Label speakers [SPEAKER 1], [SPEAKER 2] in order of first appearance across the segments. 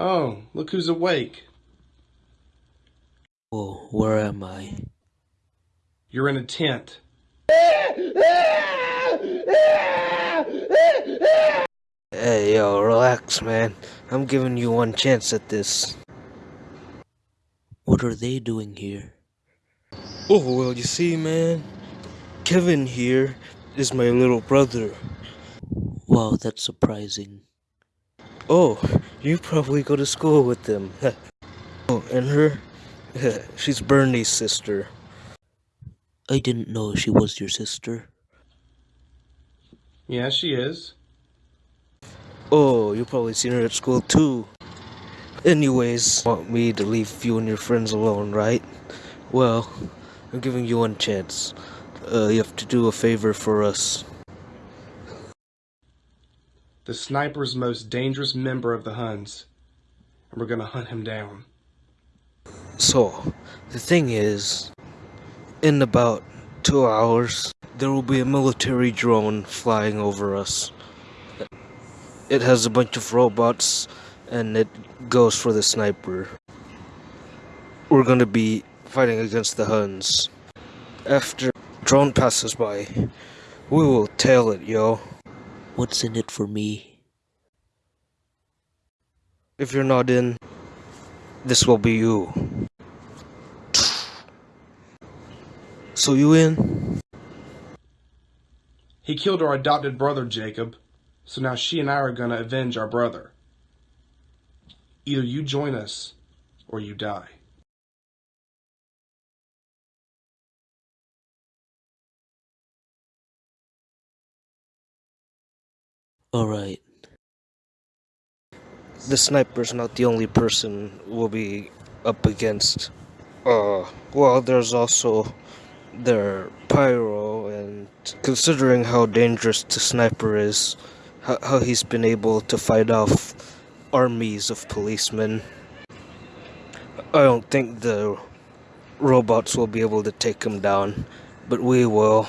[SPEAKER 1] Oh, look who's awake.
[SPEAKER 2] Whoa, where am I?
[SPEAKER 1] You're in a tent.
[SPEAKER 2] Hey, yo, relax, man. I'm giving you one chance at this. What are they doing here? Oh, well, you see, man, Kevin here is my little brother. Wow, that's surprising. Oh, you probably go to school with them. oh, and her? She's Bernie's sister. I didn't know she was your sister.
[SPEAKER 1] Yeah, she is.
[SPEAKER 2] Oh, you probably seen her at school too. Anyways, want me to leave you and your friends alone, right? Well, I'm giving you one chance. Uh, you have to do a favor for us.
[SPEAKER 1] The sniper's most dangerous member of the Huns. And we're gonna hunt him down.
[SPEAKER 2] So, the thing is, in about two hours, there will be a military drone flying over us. It has a bunch of robots and it goes for the sniper. We're gonna be fighting against the Huns. After drone passes by, we will tail it, yo. What's in it for me? If you're not in, this will be you. So you in?
[SPEAKER 1] He killed our adopted brother, Jacob. So now she and I are gonna avenge our brother. Either you join us, or you die.
[SPEAKER 2] Alright. The sniper's not the only person we'll be up against. Uh, well, there's also their pyro, and considering how dangerous the sniper is, how, how he's been able to fight off armies of policemen, I don't think the robots will be able to take him down, but we will.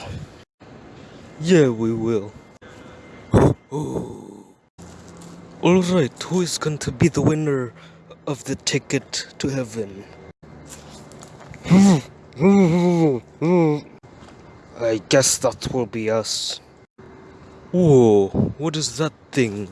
[SPEAKER 2] Yeah, we will. Alright, who is going to be the winner of the ticket to heaven? I guess that will be us. Whoa, what is that thing?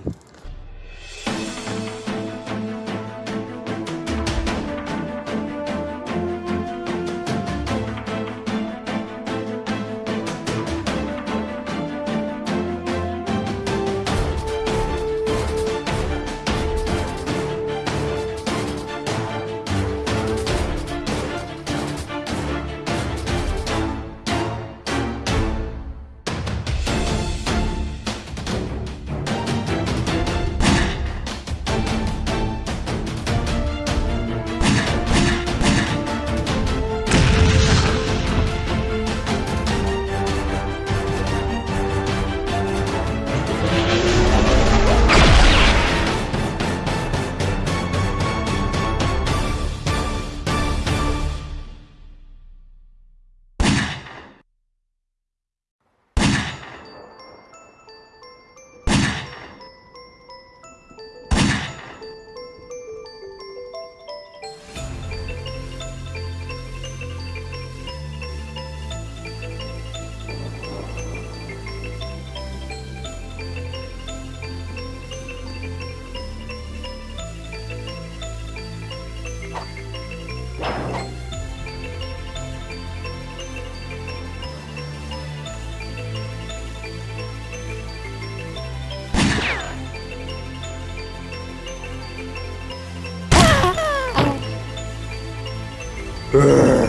[SPEAKER 2] Ugh.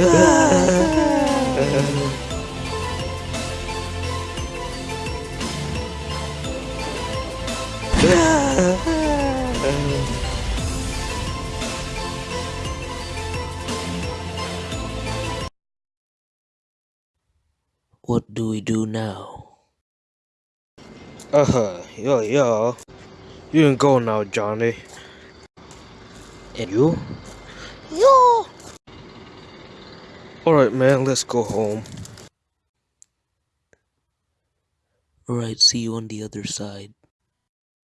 [SPEAKER 3] What do we do now?
[SPEAKER 2] Uh-huh, yo, yo. You can go now, Johnny.
[SPEAKER 3] And you?
[SPEAKER 2] Yo! Alright, man, let's go home.
[SPEAKER 3] Alright, see you on the other side.